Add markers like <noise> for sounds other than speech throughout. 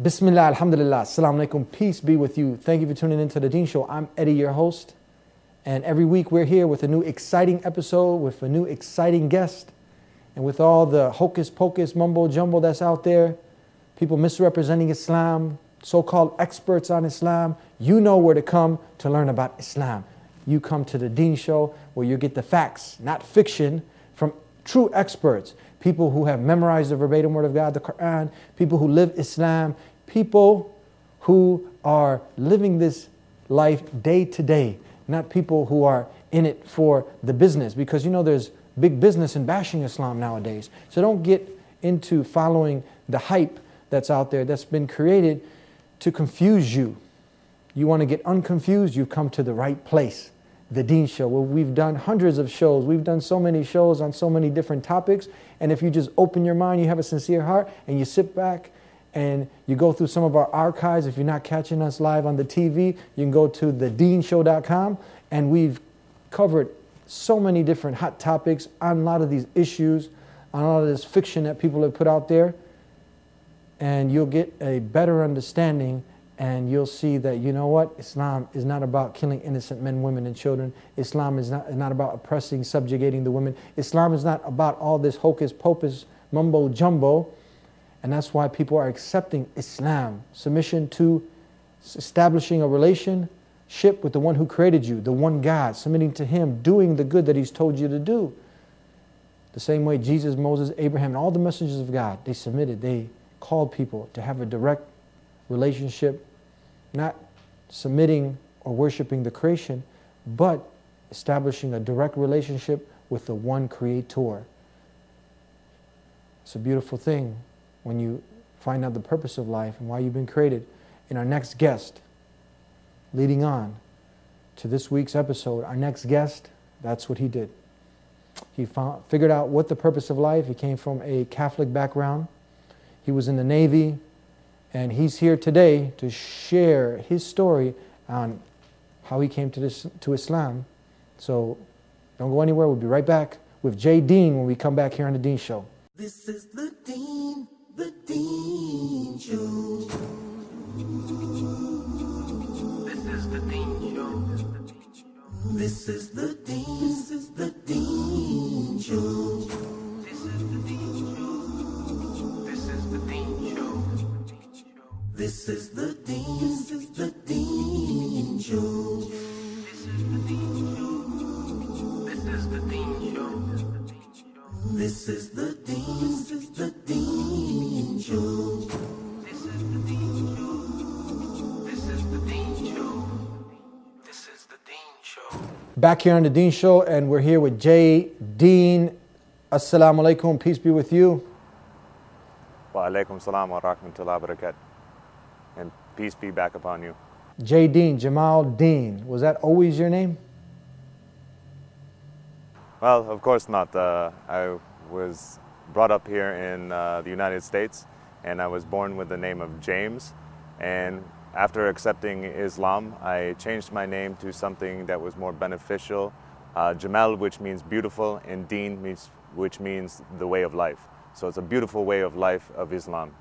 Bismillah, Alhamdulillah, Assalamu alaikum, peace be with you. Thank you for tuning into the Deen Show. I'm Eddie, your host. And every week we're here with a new exciting episode, with a new exciting guest. And with all the hocus pocus mumbo jumbo that's out there, people misrepresenting Islam, so called experts on Islam, you know where to come to learn about Islam. You come to the Deen Show where you get the facts, not fiction, from true experts people who have memorized the verbatim word of God, the Quran, people who live Islam, people who are living this life day to day, not people who are in it for the business. Because you know there's big business in bashing Islam nowadays. So don't get into following the hype that's out there that's been created to confuse you. You want to get unconfused, you've come to the right place the Deen Show, we've done hundreds of shows. We've done so many shows on so many different topics. And if you just open your mind, you have a sincere heart, and you sit back and you go through some of our archives. If you're not catching us live on the TV, you can go to thedeenshow.com, and we've covered so many different hot topics on a lot of these issues, on a lot of this fiction that people have put out there. And you'll get a better understanding and you'll see that you know what islam is not about killing innocent men women and children islam is not, not about oppressing subjugating the women islam is not about all this hocus pocus mumbo jumbo and that's why people are accepting islam submission to establishing a relationship with the one who created you the one god submitting to him doing the good that he's told you to do the same way jesus moses abraham and all the messengers of god they submitted they called people to have a direct relationship not submitting or worshiping the creation, but establishing a direct relationship with the one creator. It's a beautiful thing when you find out the purpose of life and why you've been created. In our next guest, leading on to this week's episode, our next guest, that's what he did. He found, figured out what the purpose of life. He came from a Catholic background. He was in the Navy, and he's here today to share his story on how he came to, this, to Islam. So don't go anywhere. We'll be right back with Jay Deen when we come back here on The Deen Show. This is the Deen, the Deen Show. This is the Show. This is the Deen, this is the Deen Show. This is the Deen Show. This is the Deen Show. This is the Deen, this is the Deen Show. This is the Deen Show. This is the Deen Show. This is the Deen, this is the Deen Show. This is the Deen Show. This is the Deen Show. This is the Deen Show. Back here on The Deen Show, and we're here with Jay Deen. Assalamu alaikum, peace be with you. Wa alaikum salam wa rahmatullahi wa barakatuh. And peace be back upon you. Jay Deen, Jamal Deen. Was that always your name? Well, of course not. Uh, I was brought up here in uh, the United States and I was born with the name of James. And after accepting Islam, I changed my name to something that was more beneficial. Uh, Jamal, which means beautiful, and Deen, means, which means the way of life. So it's a beautiful way of life of Islam.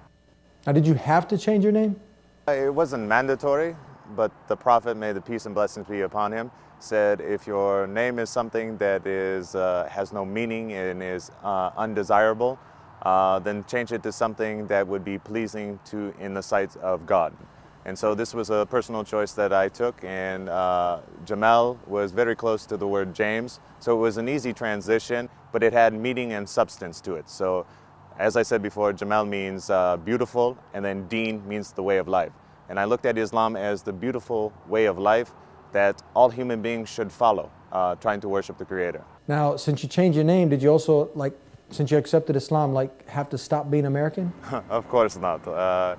Now, did you have to change your name? It wasn't mandatory, but the Prophet, may the peace and blessings be upon him, said if your name is something that is, uh, has no meaning and is uh, undesirable, uh, then change it to something that would be pleasing to in the sight of God. And so this was a personal choice that I took, and uh, Jamal was very close to the word James, so it was an easy transition, but it had meaning and substance to it. So as I said before, Jamal means uh, beautiful, and then Deen means the way of life. And I looked at Islam as the beautiful way of life that all human beings should follow, uh, trying to worship the Creator. Now, since you changed your name, did you also, like, since you accepted Islam, like, have to stop being American? <laughs> of course not. Uh,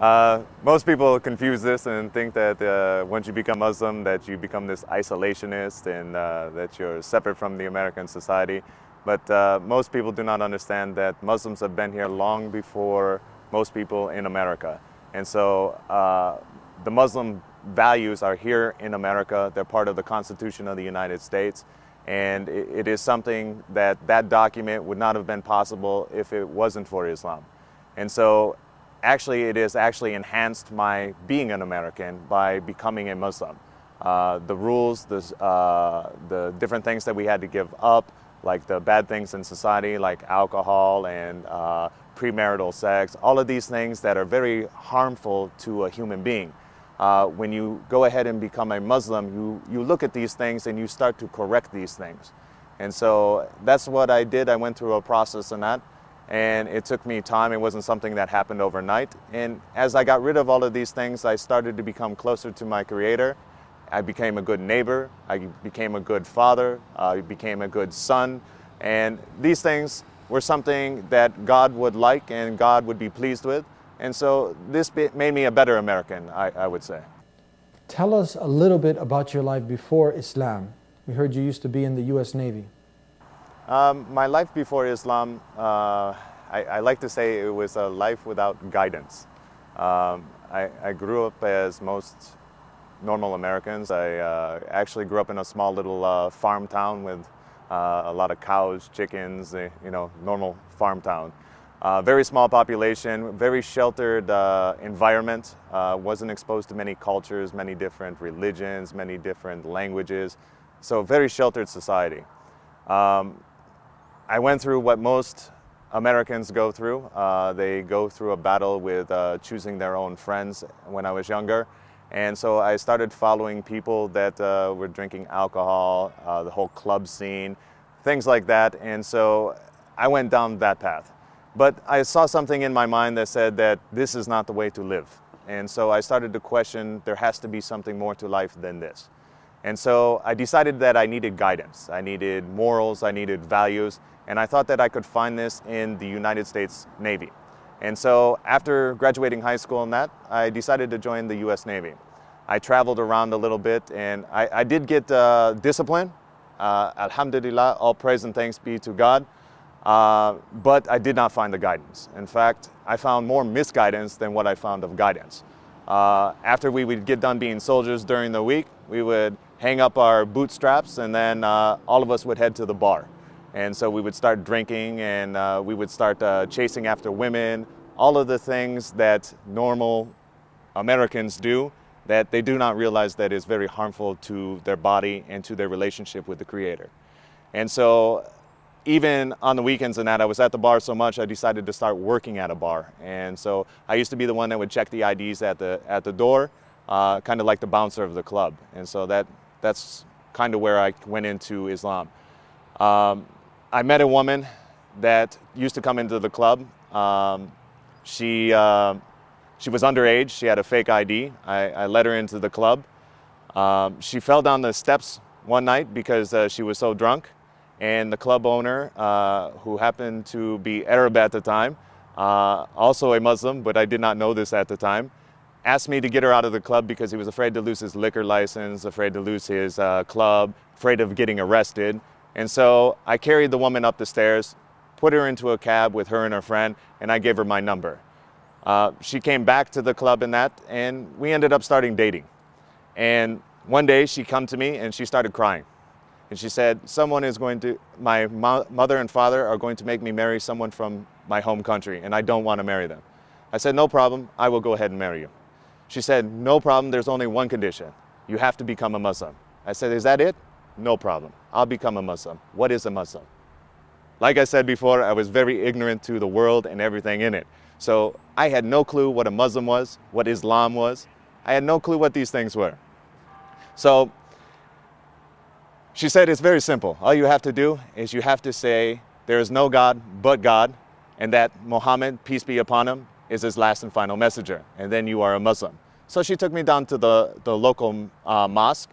uh, most people confuse this and think that uh, once you become Muslim that you become this isolationist and uh, that you're separate from the American society. But uh, most people do not understand that Muslims have been here long before most people in America. And so uh, the Muslim values are here in America. They're part of the Constitution of the United States. And it, is something that that document would not have been possible if it wasn't for Islam. And so actually, it has actually enhanced my being an American by becoming a Muslim. Uh, the rules, the, uh, the different things that we had to give up, like the bad things in society, like alcohol and uh, premarital sex, all of these things that are very harmful to a human being. Uh, when you go ahead and become a Muslim, you, you look at these things and you start to correct these things. And so that's what I did. I went through a process in that. And it took me time. It wasn't something that happened overnight. And as I got rid of all of these things, I started to become closer to my Creator. I became a good neighbor. I became a good father. I became a good son. And these things were something that God would like and God would be pleased with. And so this made me a better American, I, I would say. Tell us a little bit about your life before Islam. We heard you used to be in the U.S. Navy. Um, my life before Islam, uh, I, I, like to say it was a life without guidance. Um, I, I, grew up as most normal Americans. I uh, actually grew up in a small little uh, farm town with uh, a lot of cows, chickens, eh, you know, normal farm town. Uh, very small population, very sheltered uh, environment, uh, wasn't exposed to many cultures, many different religions, many different languages, so very sheltered society. Um, I went through what most Americans go through. Uh, they go through a battle with uh, choosing their own friends when I was younger. And so I started following people that uh, were drinking alcohol, the whole club scene, things like that. And so I went down that path. But I saw something in my mind that said that this is not the way to live. And so I started to question there has to be something more to life than this. And so I decided that I needed guidance. I needed morals, I needed values, and I thought that I could find this in the United States Navy. And so after graduating high school and that, I decided to join the US Navy. I traveled around a little bit and I, I did get uh, discipline. Uh, Alhamdulillah, all praise and thanks be to God. Uh, but I did not find the guidance. In fact, I found more misguidance than what I found of guidance. Uh, after we would get done being soldiers during the week, we would hang up our bootstraps and then uh, all of us would head to the bar. And so we would start drinking and uh, we would start uh, chasing after women, all of the things that normal Americans do that they do not realize that is very harmful to their body and to their relationship with the Creator. And so even on the weekends and that, I was at the bar so much, I decided to start working at a bar. And so I used to be the one that would check the IDs at the, at the door, uh, kind of like the bouncer of the club. And so that, that's kind of where I went into Islam. Um, I met a woman that used to come into the club. Um, she, uh, she was underage, she had a fake ID. I, I let her into the club. Um, she fell down the steps one night because uh, she was so drunk and the club owner, uh, who happened to be Arab at the time, uh, also a Muslim, but I did not know this at the time, asked me to get her out of the club because he was afraid to lose his liquor license, afraid to lose his uh, club, afraid of getting arrested. And so I carried the woman up the stairs, put her into a cab with her and her friend, and I gave her my number. Uh, she came back to the club and that, and we ended up starting dating. And one day she come to me and she started crying. And she said, someone is going to, my mo mother and father are going to make me marry someone from my home country and I don't want to marry them. I said, no problem, I will go ahead and marry you. She said, no problem, there's only one condition. You have to become a Muslim. I said, is that it? No problem, I'll become a Muslim. What is a Muslim? Like I said before, I was very ignorant to the world and everything in it. So I had no clue what a Muslim was, what Islam was. I had no clue what these things were. So she said it's very simple. All you have to do is you have to say there is no God but God and that Muhammad, peace be upon him, is his last and final messenger. And then you are a Muslim. So she took me down to the, the local uh, mosque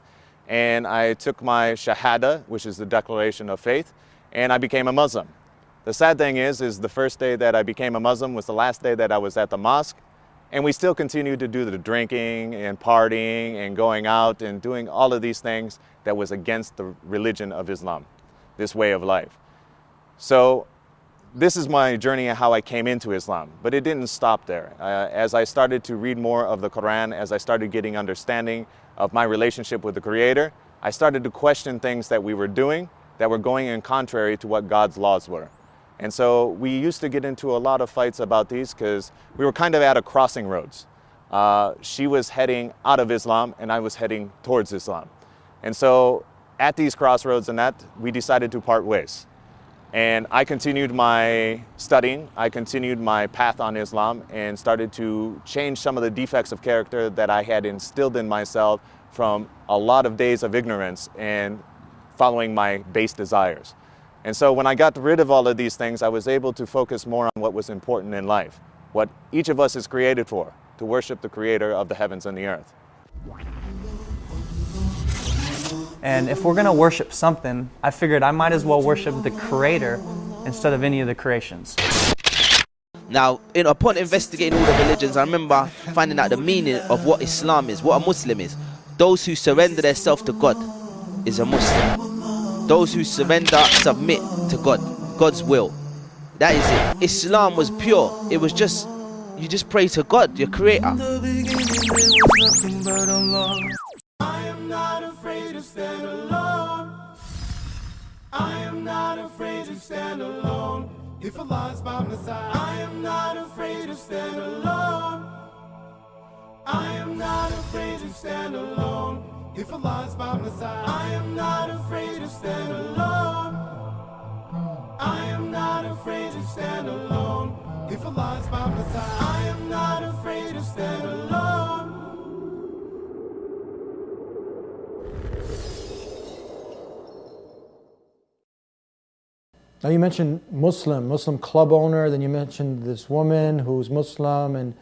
and I took my Shahada, which is the declaration of faith, and I became a Muslim. The sad thing is, is the first day that I became a Muslim was the last day that I was at the mosque and we still continued to do the drinking and partying and going out and doing all of these things that was against the religion of Islam, this way of life. So this is my journey and how I came into Islam, but it didn't stop there. Uh, as I started to read more of the Quran, as I started getting understanding of my relationship with the Creator, I started to question things that we were doing that were going in contrary to what God's laws were. And so we used to get into a lot of fights about these because we were kind of at a crossing roads. Uh, she was heading out of Islam and I was heading towards Islam. And so at these crossroads and that, we decided to part ways. And I continued my studying, I continued my path on Islam and started to change some of the defects of character that I had instilled in myself from a lot of days of ignorance and following my base desires. And so when I got rid of all of these things, I was able to focus more on what was important in life, what each of us is created for, to worship the creator of the heavens and the earth. And if we're going to worship something, I figured I might as well worship the creator instead of any of the creations. Now, in, upon investigating all the religions, I remember finding out the meaning of what Islam is, what a Muslim is. Those who surrender themselves to God is a Muslim. Those who surrender, submit to God, God's will. That is it. Islam was pure. It was just, you just pray to God, your creator. If by my side, I am not afraid to stand alone. I am not afraid to stand alone. If Allah's by my side, I am not afraid to stand alone. I am not afraid to stand alone. If Allah's by my side, I am not afraid to stand alone. Now you mentioned Muslim, Muslim club owner, then you mentioned this woman who's Muslim, and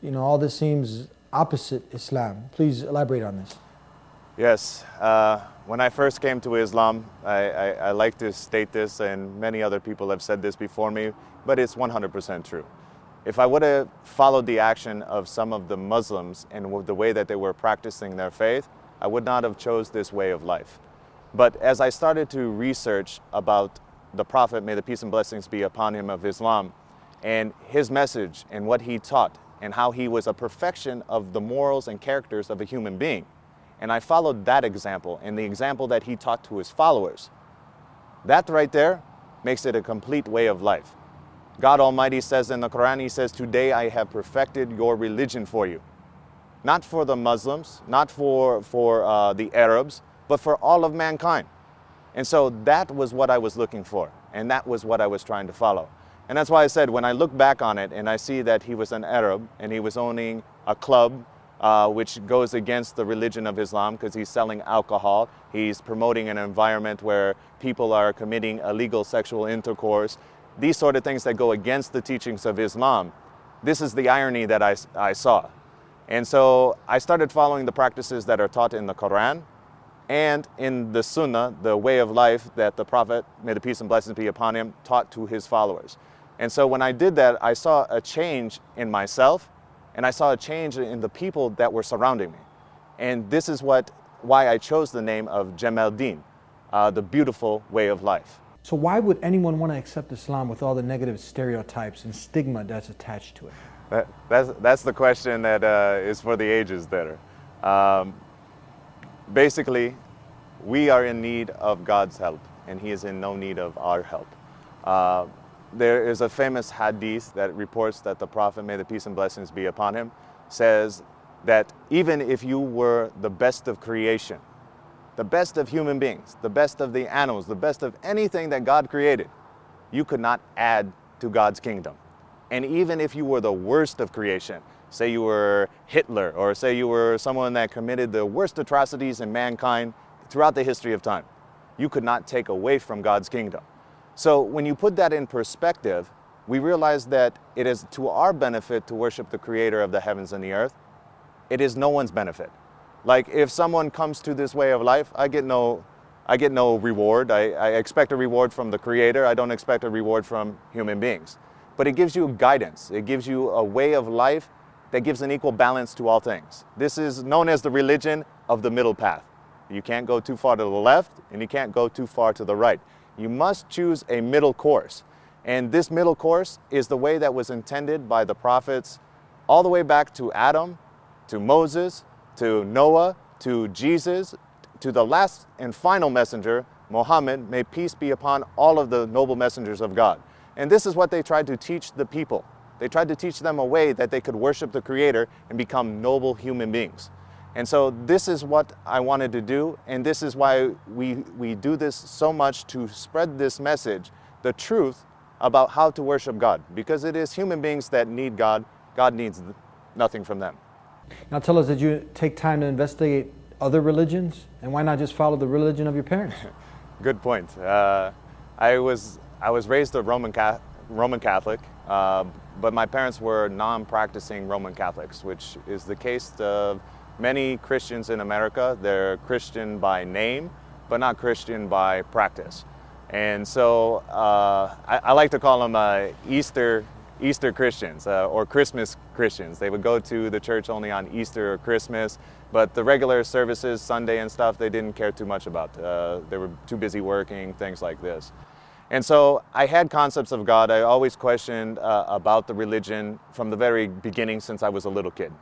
you know all this seems opposite Islam. Please elaborate on this. Yes, uh, when I first came to Islam, I, I, I like to state this, and many other people have said this before me, but it's 100% true. If I would have followed the action of some of the Muslims and the way that they were practicing their faith, I would not have chose this way of life. But as I started to research about the Prophet, may the peace and blessings be upon him of Islam, and his message and what he taught, and how he was a perfection of the morals and characters of a human being. And I followed that example and the example that he taught to his followers. That right there makes it a complete way of life. God Almighty says in the Quran, He says, Today I have perfected your religion for you. Not for the Muslims, not for, for uh, the Arabs, but for all of mankind. And so that was what I was looking for, and that was what I was trying to follow. And that's why I said when I look back on it and I see that he was an Arab and he was owning a club uh, which goes against the religion of Islam because he's selling alcohol, he's promoting an environment where people are committing illegal sexual intercourse, these sort of things that go against the teachings of Islam. This is the irony that I, I saw. And so I started following the practices that are taught in the Quran and in the Sunnah, the way of life that the Prophet, may the peace and blessings be upon him, taught to his followers. And so when I did that, I saw a change in myself and I saw a change in the people that were surrounding me. And this is what, why I chose the name of Jamal Deen, uh, the beautiful way of life. So why would anyone want to accept Islam with all the negative stereotypes and stigma that's attached to it? That, that's, that's the question that uh, is for the ages there. Um, basically, we are in need of God's help, and He is in no need of our help. Uh, there is a famous hadith that reports that the Prophet, may the peace and blessings be upon him, says that even if you were the best of creation, the best of human beings, the best of the animals, the best of anything that God created, you could not add to God's kingdom. And even if you were the worst of creation, say you were Hitler, or say you were someone that committed the worst atrocities in mankind throughout the history of time, you could not take away from God's kingdom. So when you put that in perspective, we realize that it is to our benefit to worship the creator of the heavens and the earth. It is no one's benefit. Like if someone comes to this way of life, I get no, I get no reward. I, I expect a reward from the creator. I don't expect a reward from human beings. But it gives you guidance. It gives you a way of life that gives an equal balance to all things. This is known as the religion of the middle path. You can't go too far to the left and you can't go too far to the right. You must choose a middle course. And this middle course is the way that was intended by the prophets all the way back to Adam, to Moses, to Noah, to Jesus, to the last and final messenger, Muhammad, may peace be upon all of the noble messengers of God. And this is what they tried to teach the people. They tried to teach them a way that they could worship the Creator and become noble human beings. And so this is what I wanted to do, and this is why we, we do this so much to spread this message, the truth about how to worship God, because it is human beings that need God. God needs nothing from them. Now tell us, did you take time to investigate other religions? And why not just follow the religion of your parents? <laughs> Good point. Uh, I was I was raised a Roman Catholic, Roman Catholic uh, but my parents were non-practicing Roman Catholics, which is the case of many Christians in America. They're Christian by name, but not Christian by practice. And so uh, I, I, like to call them uh, Easter Easter Christians uh, or Christmas Christians. They would go to the church only on Easter or Christmas, but the regular services, Sunday and stuff, they didn't care too much about. Uh, they were too busy working, things like this. And so I had concepts of God. I always questioned uh, about the religion from the very beginning since I was a little kid.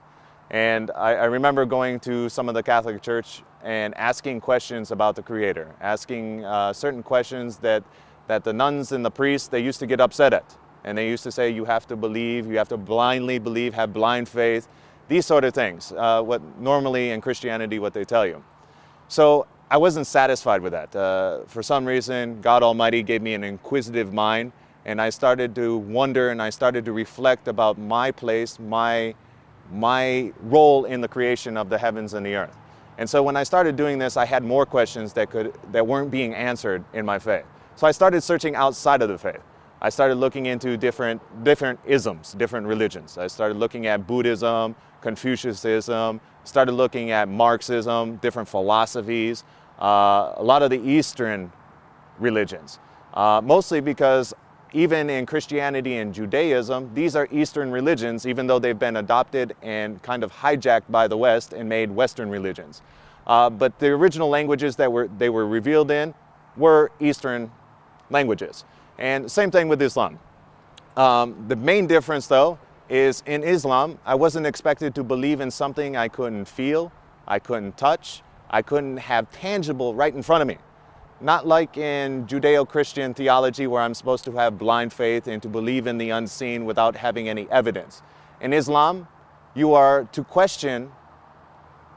And I, I, remember going to some of the Catholic Church and asking questions about the Creator, asking uh, certain questions that, that the nuns and the priests, they used to get upset at. And they used to say, you have to believe, you have to blindly believe, have blind faith, these sort of things, uh, what normally in Christianity, what they tell you. So I wasn't satisfied with that. Uh, for some reason, God Almighty gave me an inquisitive mind, and I started to wonder and I started to reflect about my place, my, my role in the creation of the heavens and the earth. And so when I started doing this, I had more questions that, could, that weren't being answered in my faith. So I started searching outside of the faith. I started looking into different, different isms, different religions. I started looking at Buddhism, Confucianism, started looking at Marxism, different philosophies, uh, a lot of the Eastern religions. Uh, mostly because even in Christianity and Judaism, these are Eastern religions, even though they've been adopted and kind of hijacked by the West and made Western religions. Uh, but the original languages that were, they were revealed in were Eastern languages. And same thing with Islam. Um, the main difference though is in Islam, I wasn't expected to believe in something I couldn't feel, I couldn't touch, I couldn't have tangible right in front of me. Not like in Judeo-Christian theology where I'm supposed to have blind faith and to believe in the unseen without having any evidence. In Islam, you are to question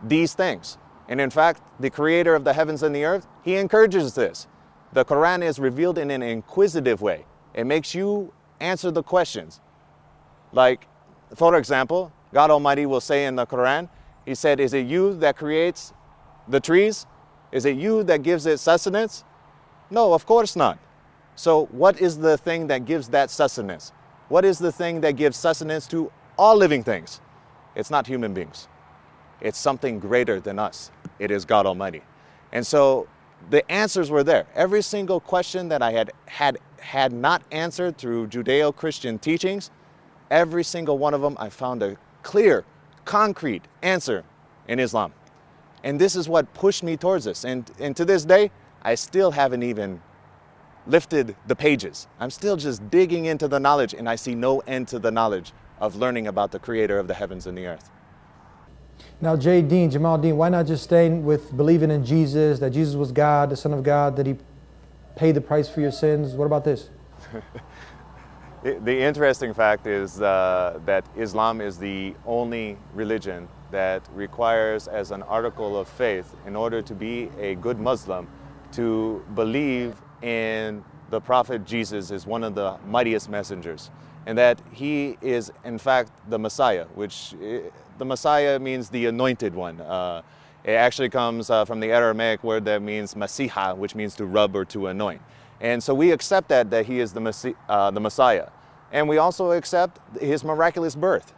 these things. And in fact, the creator of the heavens and the earth, he encourages this. The Quran is revealed in an inquisitive way. It makes you answer the questions. Like, for example, God Almighty will say in the Quran, He said, Is it you that creates the trees? Is it you that gives it sustenance? No, of course not. So what is the thing that gives that sustenance? What is the thing that gives sustenance to all living things? It's not human beings. It's something greater than us. It is God Almighty. And so the answers were there. Every single question that I had had, had not answered through Judeo-Christian teachings, every single one of them, I found a clear, concrete answer in Islam. And this is what pushed me towards this. And, and to this day, I still haven't even lifted the pages. I'm still just digging into the knowledge and I see no end to the knowledge of learning about the creator of the heavens and the earth. Now, Jay Deen, Jamal Deen, why not just stay with believing in Jesus, that Jesus was God, the Son of God, that he paid the price for your sins? What about this? <laughs> the interesting fact is uh, that Islam is the only religion that requires as an article of faith in order to be a good Muslim to believe in the prophet Jesus as one of the mightiest messengers and that he is in fact the Messiah which eh, the Messiah means the anointed one. Uh, it actually comes uh, from the Aramaic word that means Masiha which means to rub or to anoint. And so we accept that that he is the, uh, the Messiah. And we also accept his miraculous birth.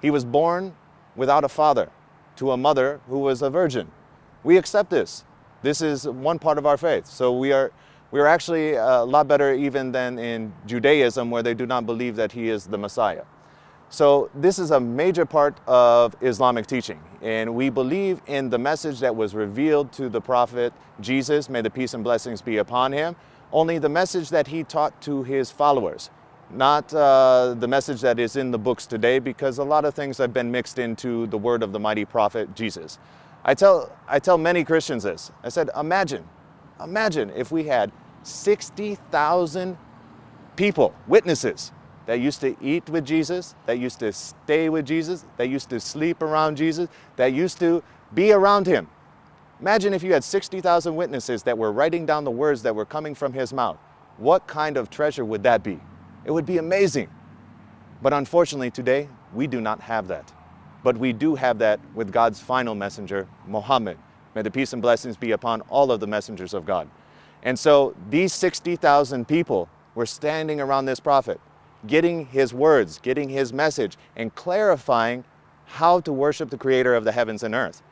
He was born without a father to a mother who was a virgin. We accept this. This is one part of our faith. So we are, we are actually uh, a lot better even than in Judaism where they do not believe that he is the Messiah. So this is a major part of Islamic teaching. And we believe in the message that was revealed to the prophet Jesus, may the peace and blessings be upon him, only the message that he taught to his followers not uh, the message that is in the books today because a lot of things have been mixed into the word of the mighty prophet Jesus. I tell, I tell many Christians this. I said, imagine, imagine if we had 60,000 people, witnesses that used to eat with Jesus, that used to stay with Jesus, that used to sleep around Jesus, that used to be around him. Imagine if you had 60,000 witnesses that were writing down the words that were coming from his mouth. What kind of treasure would that be? It would be amazing. But unfortunately, today, we do not have that. But we do have that with God's final messenger, Muhammad. May the peace and blessings be upon all of the messengers of God. And so these 60,000 people were standing around this prophet, getting his words, getting his message, and clarifying how to worship the creator of the heavens and earth.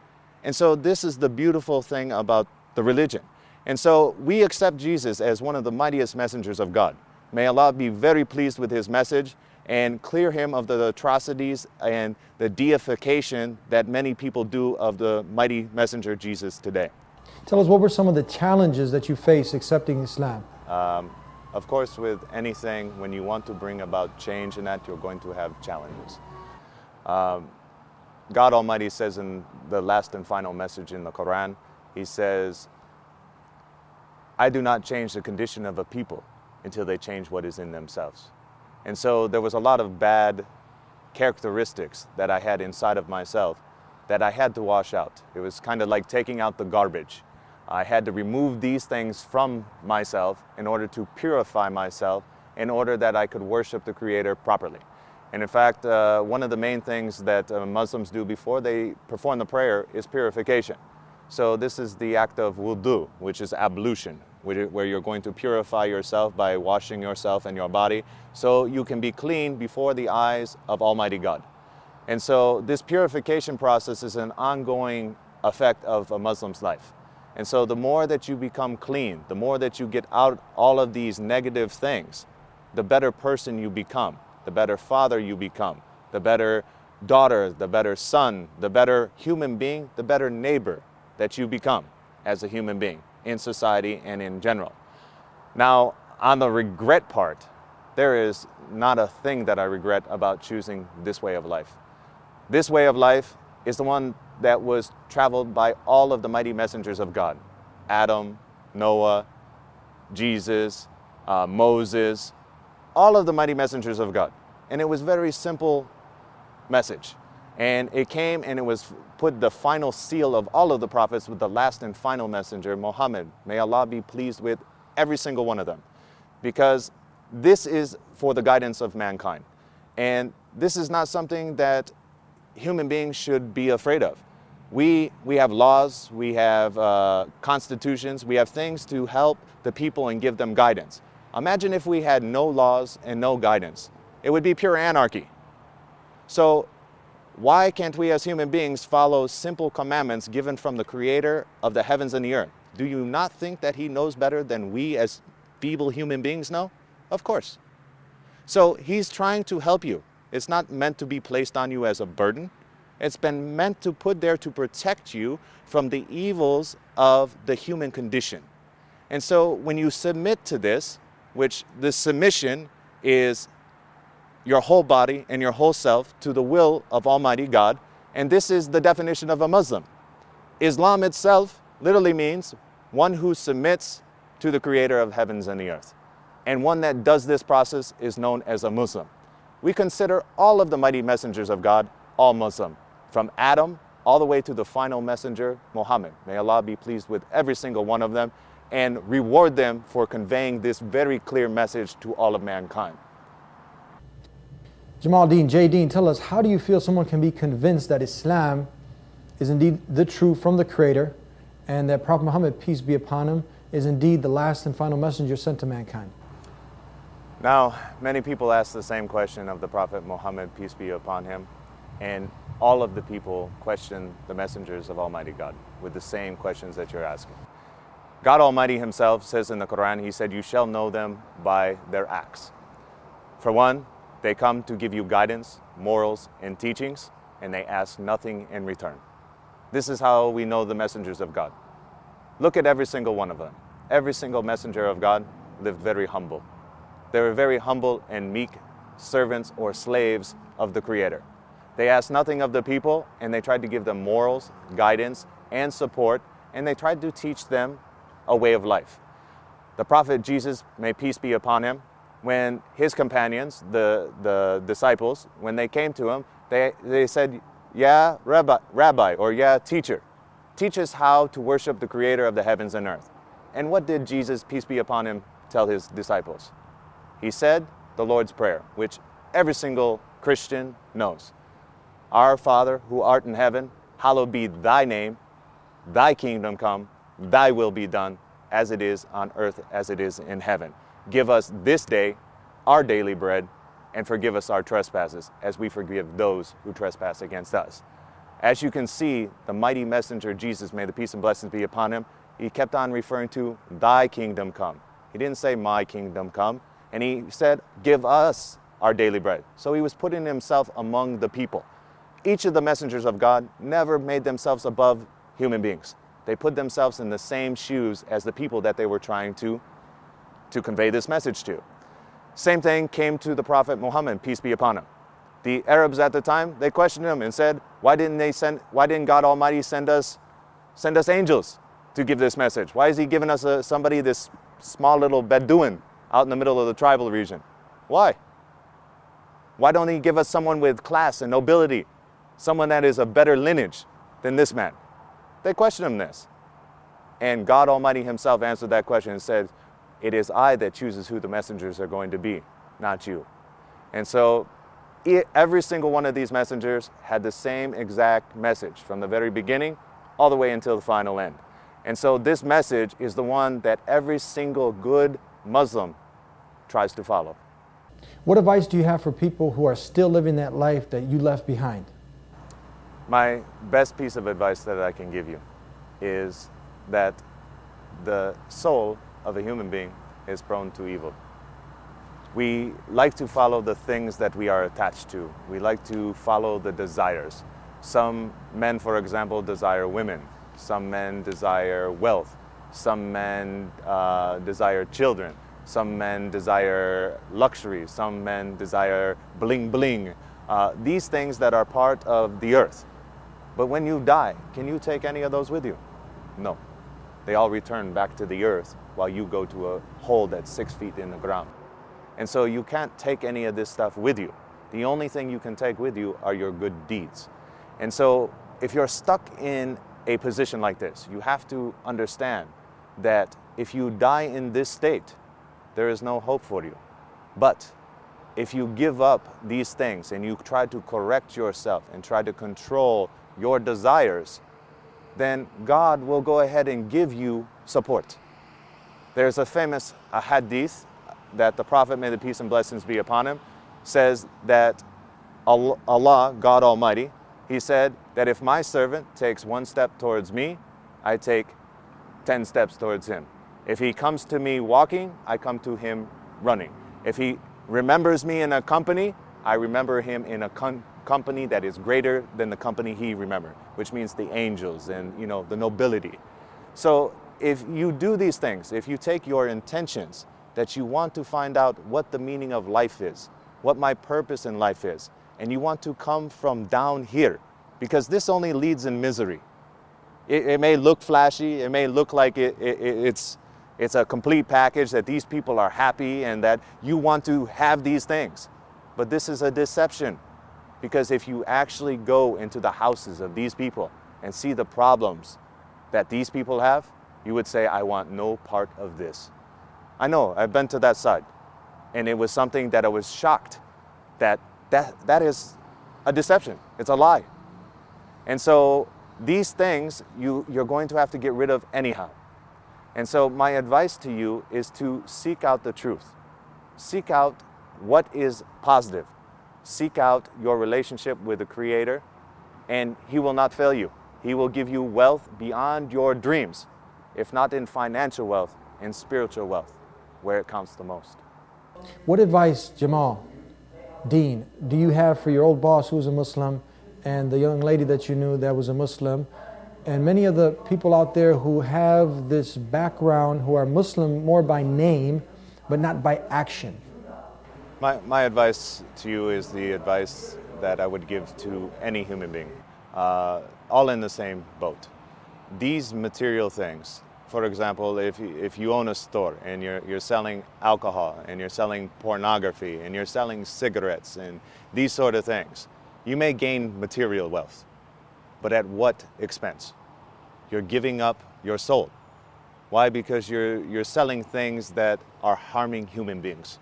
And so this is the beautiful thing about the religion. And so we accept Jesus as one of the mightiest messengers of God. May Allah be very pleased with his message and clear him of the atrocities and the deification that many people do of the mighty messenger Jesus today. Tell us what were some of the challenges that you faced accepting Islam? Um, of course, with anything, when you want to bring about change in that, you're going to have challenges. Um, God Almighty says in the last and final message in the Quran, He says, I do not change the condition of a people until they change what is in themselves. And so there was a lot of bad characteristics that I had inside of myself that I had to wash out. It was kind of like taking out the garbage. I had to remove these things from myself in order to purify myself in order that I could worship the Creator properly. And in fact, uh, one of the main things that uh, Muslims do before they perform the prayer is purification. So this is the act of wudu, which is ablution, where you're going to purify yourself by washing yourself and your body so you can be clean before the eyes of Almighty God. And so this purification process is an ongoing effect of a Muslim's life. And so the more that you become clean, the more that you get out all of these negative things, the better person you become, the better father you become, the better daughter, the better son, the better human being, the better neighbor that you become as a human being in society and in general. Now, on the regret part, there is not a thing that I regret about choosing this way of life. This way of life is the one that was traveled by all of the mighty messengers of God Adam, Noah, Jesus, uh, Moses, all of the mighty messengers of God. And it was very simple message. And it came and it was put the final seal of all of the prophets with the last and final messenger, Muhammad. May Allah be pleased with every single one of them. Because this is for the guidance of mankind. And this is not something that human beings should be afraid of. We, we have laws, we have uh, constitutions, we have things to help the people and give them guidance. Imagine if we had no laws and no guidance. It would be pure anarchy. So why can't we as human beings follow simple commandments given from the creator of the heavens and the earth? Do you not think that he knows better than we as feeble human beings know? Of course. So he's trying to help you. It's not meant to be placed on you as a burden. It's been meant to put there to protect you from the evils of the human condition. And so when you submit to this, which the submission is your whole body and your whole self to the will of Almighty God. And this is the definition of a Muslim. Islam itself literally means one who submits to the creator of heavens and the earth. And one that does this process is known as a Muslim. We consider all of the mighty messengers of God all Muslim, from Adam all the way to the final messenger, Muhammad. May Allah be pleased with every single one of them and reward them for conveying this very clear message to all of mankind. Jamal Deen, Jay Deen, tell us how do you feel someone can be convinced that Islam is indeed the truth from the Creator and that Prophet Muhammad, peace be upon him, is indeed the last and final messenger sent to mankind? Now, many people ask the same question of the Prophet Muhammad, peace be upon him, and all of the people question the messengers of Almighty God with the same questions that you're asking. God Almighty Himself says in the Quran, He said, You shall know them by their acts. For one, they come to give you guidance, morals, and teachings, and they ask nothing in return. This is how we know the messengers of God. Look at every single one of them. Every single messenger of God lived very humble. They were very humble and meek servants or slaves of the Creator. They asked nothing of the people, and they tried to give them morals, guidance, and support, and they tried to teach them a way of life. The prophet Jesus, may peace be upon him, when his companions, the, the disciples, when they came to him, they, they said, Yeah, rabbi, rabbi, or yeah, teacher, teach us how to worship the creator of the heavens and earth. And what did Jesus, peace be upon him, tell his disciples? He said the Lord's Prayer, which every single Christian knows. Our Father who art in heaven, hallowed be thy name, thy kingdom come, thy will be done, as it is on earth as it is in heaven. Give us this day our daily bread, and forgive us our trespasses, as we forgive those who trespass against us. As you can see, the mighty messenger Jesus, may the peace and blessings be upon him, he kept on referring to thy kingdom come. He didn't say my kingdom come. And he said, give us our daily bread. So he was putting himself among the people. Each of the messengers of God never made themselves above human beings. They put themselves in the same shoes as the people that they were trying to, to convey this message to. Same thing came to the Prophet Muhammad, peace be upon him. The Arabs at the time, they questioned him and said, why didn't they send, why didn't God Almighty send us, send us angels to give this message? Why is he giving us a, somebody, this small little Bedouin out in the middle of the tribal region? Why? Why don't he give us someone with class and nobility? Someone that is a better lineage than this man? They questioned him this. And God Almighty himself answered that question and said, it is I that chooses who the messengers are going to be, not you. And so it, every single one of these messengers had the same exact message from the very beginning all the way until the final end. And so this message is the one that every single good Muslim tries to follow. What advice do you have for people who are still living that life that you left behind? My best piece of advice that I can give you is that the soul of a human being is prone to evil. We like to follow the things that we are attached to. We like to follow the desires. Some men, for example, desire women. Some men desire wealth. Some men uh, desire children. Some men desire luxury. Some men desire bling bling. Uh, these things that are part of the earth. But when you die, can you take any of those with you? No. They all return back to the earth while you go to a hole that's six feet in the ground. And so you can't take any of this stuff with you. The only thing you can take with you are your good deeds. And so if you're stuck in a position like this, you have to understand that if you die in this state, there is no hope for you. But if you give up these things and you try to correct yourself and try to control your desires, then God will go ahead and give you support. There's a famous a hadith that the Prophet, may the peace and blessings be upon him, says that Allah, God Almighty, He said that if my servant takes one step towards me, I take 10 steps towards him. If he comes to me walking, I come to him running. If he remembers me in a company, I remember him in a company that is greater than the company he remembered, which means the angels and you know the nobility. So if you do these things, if you take your intentions that you want to find out what the meaning of life is, what my purpose in life is, and you want to come from down here, because this only leads in misery. It, it may look flashy, it may look like it, it, it's, it's a complete package that these people are happy and that you want to have these things. But this is a deception. Because if you actually go into the houses of these people and see the problems that these people have, you would say, I want no part of this. I know, I've been to that side. And it was something that I was shocked that that, that is a deception. It's a lie. And so these things you, you're going to have to get rid of anyhow. And so my advice to you is to seek out the truth. Seek out what is positive. Seek out your relationship with the Creator, and He will not fail you. He will give you wealth beyond your dreams, if not in financial wealth, in spiritual wealth, where it counts the most. What advice, Jamal, Deen, do you have for your old boss who was a Muslim and the young lady that you knew that was a Muslim and many of the people out there who have this background who are Muslim more by name but not by action? My, my advice to you is the advice that I would give to any human being, uh, all in the same boat. These material things, for example, if if you own a store and you're, you're selling alcohol and you're selling pornography and you're selling cigarettes and these sort of things, you may gain material wealth, but at what expense? You're giving up your soul. Why? Because you're, you're selling things that are harming human beings.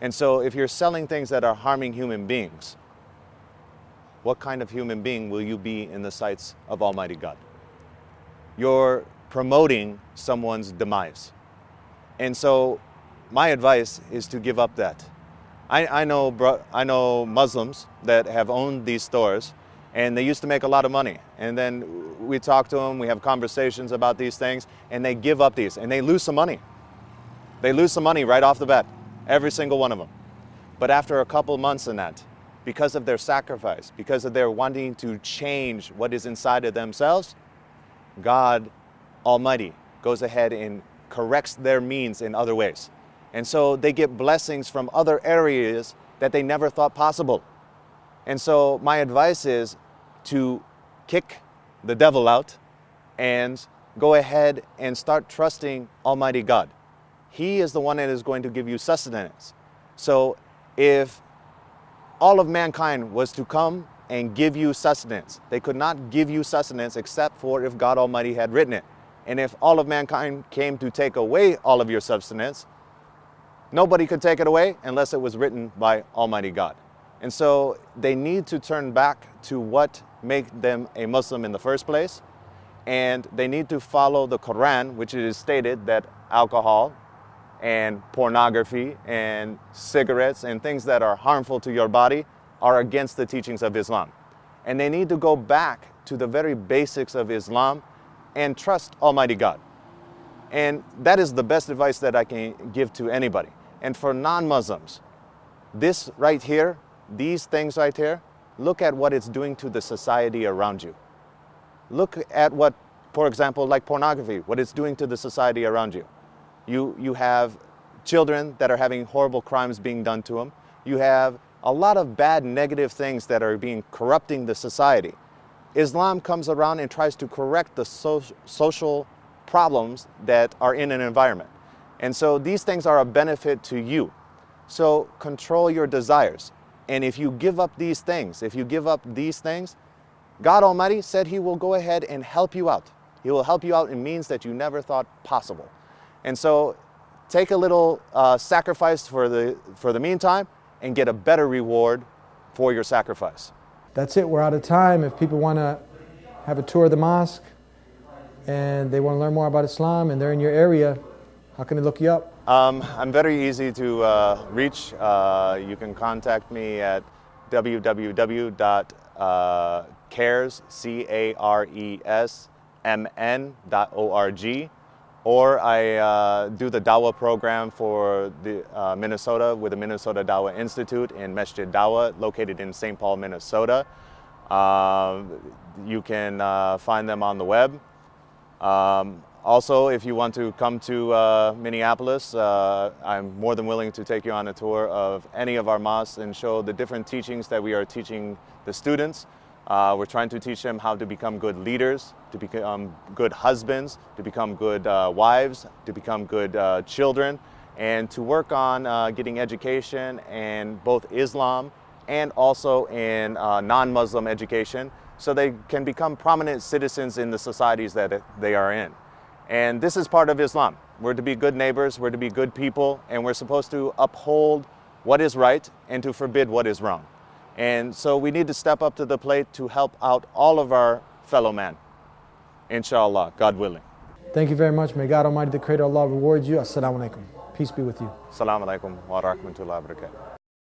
And so if you're selling things that are harming human beings, what kind of human being will you be in the sights of Almighty God? You're promoting someone's demise. And so my advice is to give up that. I, I, know, I know Muslims that have owned these stores and they used to make a lot of money. And then we talk to them, we have conversations about these things, and they give up these and they lose some money. They lose some money right off the bat, every single one of them. But after a couple months in that, because of their sacrifice, because of their wanting to change what is inside of themselves, God Almighty goes ahead and corrects their means in other ways. And so they get blessings from other areas that they never thought possible. And so my advice is to kick the devil out and go ahead and start trusting Almighty God. He is the one that is going to give you sustenance. So if all of mankind was to come and give you sustenance, they could not give you sustenance except for if God Almighty had written it. And if all of mankind came to take away all of your sustenance, nobody could take it away unless it was written by Almighty God. And so they need to turn back to what made them a Muslim in the first place. And they need to follow the Quran, which it is stated that alcohol and pornography and cigarettes and things that are harmful to your body are against the teachings of Islam. And they need to go back to the very basics of Islam and trust Almighty God. And that is the best advice that I can give to anybody. And for non-Muslims, this right here, these things right here, look at what it's doing to the society around you. Look at what, for example, like pornography, what it's doing to the society around you. You, you have children that are having horrible crimes being done to them. You have a lot of bad negative things that are being corrupting the society. Islam comes around and tries to correct the so social problems that are in an environment. And so these things are a benefit to you. So control your desires. And if you give up these things, if you give up these things, God Almighty said He will go ahead and help you out. He will help you out in means that you never thought possible. And so take a little uh, sacrifice for the, for the meantime and get a better reward for your sacrifice. That's it. We're out of time. If people want to have a tour of the mosque and they want to learn more about Islam and they're in your area, how can they look you up? Um, I'm very easy to uh, reach. Uh, you can contact me at www.cares, C-A-R-E-S, M-N.org or I uh, do the Dawa program for the uh, Minnesota with the Minnesota Dawa Institute in Masjid Dawa, located in St. Paul, Minnesota. Um, you can uh, find them on the web. Um, also, if you want to come to uh, Minneapolis, uh, I'm more than willing to take you on a tour of any of our mosques and show the different teachings that we are teaching the students. Uh, we're trying to teach them how to become good leaders, to become good husbands, to become good uh, wives, to become good uh, children, and to work on uh, getting education in both Islam and also in uh, non-Muslim education so they can become prominent citizens in the societies that they are in. And this is part of Islam. We're to be good neighbors, we're to be good people, and we're supposed to uphold what is right and to forbid what is wrong. And so we need to step up to the plate to help out all of our fellow man. Inshallah, God willing. Thank you very much. May God Almighty, the Creator Allah, reward you. Assalamu alaikum. Peace be with you. Assalamu alaikum wa rahmatullahi wa barakatuh.